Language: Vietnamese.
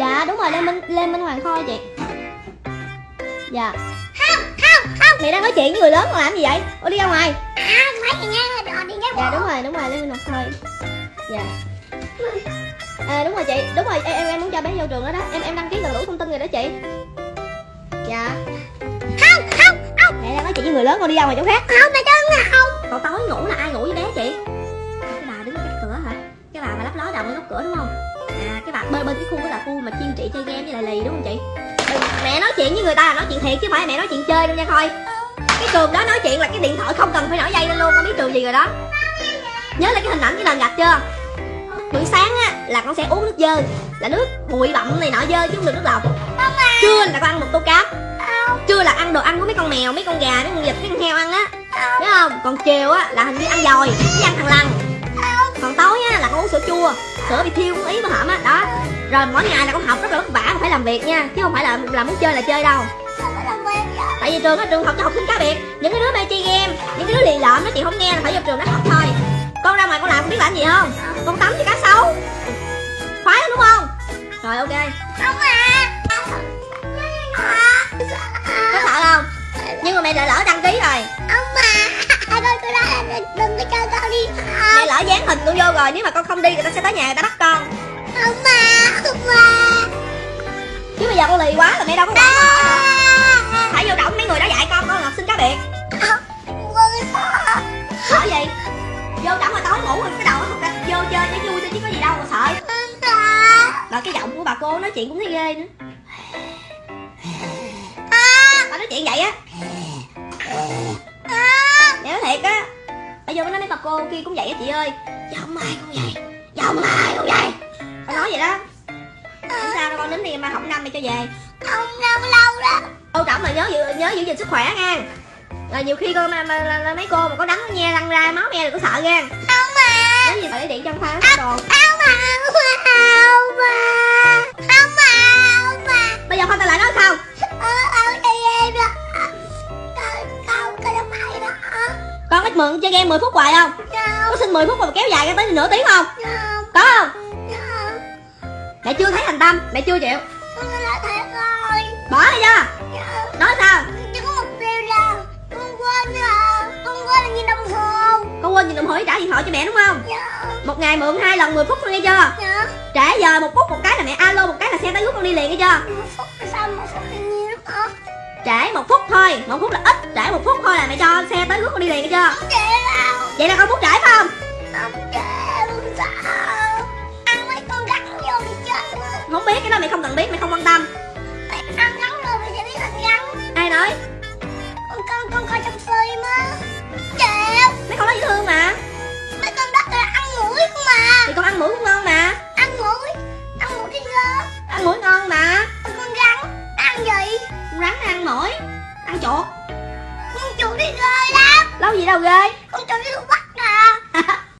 dạ đúng rồi lê minh lê minh hoàng thôi chị. Dạ. Không không không. Mẹ đang nói chuyện với người lớn còn làm gì vậy? Ô đi ra ngoài. À phải gì nha đi nha dạ đúng rồi đúng rồi lê minh hoàng thôi dạ. À đúng rồi chị đúng rồi em em, muốn cho bé vô trường đó đó. Em em đăng ký đầy đủ thông tin rồi đó chị. Dạ. Không không không. Mẹ đang nói chuyện với người lớn con đi ra ngoài chỗ khác. Không mà chân là không. Còn tối ngủ là ai ngủ với bé chị? Cái bà đứng ở cách cửa hả? Cái bà mà lắp ló đầu ở góc cửa đúng không à cái bà bên bên cái khu đó là khu mà chuyên trị chơi game với lại lì, đúng không chị? Ừ, mẹ nói chuyện với người ta là nói chuyện thiệt chứ phải mẹ nói chuyện chơi đâu nha coi. Cái trường đó nói chuyện là cái điện thoại không cần phải nổi dây lên luôn, con biết trường gì rồi đó. Nhớ là cái hình ảnh cái nền gạch chưa? Buổi sáng á, là con sẽ uống nước dơ, là nước bụi bặm này nọ dơ chứ không được nước lọc. Trưa là con ăn một tô cá trưa là ăn đồ ăn của mấy con mèo, mấy con gà, mấy con vịt, mấy con heo ăn á. Biết không? Còn chiều á, là hình như ăn dồi với ăn thằng lằn sữa chua, sữa bị thiêu cũng ý mà hởm á, đó. Rồi mỗi ngày là con học rất là vất vả phải làm việc nha, chứ không phải là là muốn chơi là chơi đâu. Tại vì trường á, trường học cho học sinh cá biệt, những cái đứa mê chơi game, những cái đứa lì lợm nó chị không nghe là phải vô trường nó học thôi. Con ra ngoài con làm con biết làm gì không? Con tắm cho cá sấu. Khoái lắm, đúng không? Rồi, ok. Không à có sợ không? Nhưng mà mẹ lại lỡ đăng ký lỡ dán hình con vô rồi nếu mà con không đi người ta sẽ tới nhà người ta bắt con. Ông mà ông mà. Chứ bây giờ con lì quá là mẹ đâu có nữa phải vô động mấy người đó dạy con con là học sinh cá biệt. Sợ gì vô động mà tối ngủ rồi cái đầu nó không vô chơi cho vui thôi chứ có gì đâu mà sợ. Và cái giọng của bà cô nói chuyện cũng thấy ghê nữa kia cũng vậy á chị ơi. Giọng ai cũng vậy. Giọng ai cũng vậy. Bà nói vậy đó. Không sao đâu con đến đi mai học năm mày cho về. Ông lâu lâu đó. Quan trọng là nhớ giữ nhớ giữ gìn sức khỏe nha. Là nhiều khi con mà, mà, mà, mà mấy cô mà có đắng nó nhe răng ra máu me đừng có sợ nha. Ông mà nhớ gì phải để điện trong pha đồ ông mượn chơi game 10 phút hoài không? Có xin 10 phút mà kéo dài ra tới nửa tiếng không? Không. Có không? Không. Mẹ chưa thấy thành tâm mẹ chưa chịu. Con nói thiệt rồi. Bỏ đi chưa nói sao? Chỉ có một điều là con quên là con quên là nhìn đồng hồ. Con quên nhìn đồng hồ để trả điện thoại cho mẹ đúng không? Dạ. Một ngày mượn hai lần 10 phút thôi nghe chưa? Dạ. Trễ giờ một phút một cái là mẹ alo một cái là xe tới rút con đi liền nghe chưa? Một phút sao một phút là nhiều lắm hả? Trễ một phút thôi. Một phút là ít trễ một phút thôi rút con đi liền nghe chưa vậy là con phút trễ phải không? Không trễ không sao ăn mấy con gắn vô đi chết á. không biết cái đó mẹ không cần biết mẹ không quan tâm. Mày ăn gắn rồi mày sẽ biết ăn gắn. Ai nói? Con con con coi trong phim á. Chịu mấy con nói dễ thương mà. Mấy con đất là ăn mũi không mà. Thì con ăn mũi cũng ngon mà. Ăn mũi. Ăn mũi đi gơ ăn mũi ngon mà. Con rắn ăn gì? Con rắn ăn mũi ăn chuột. Con chuột đi ghê lắm lâu gì đâu ghê? Con chuột đi bắt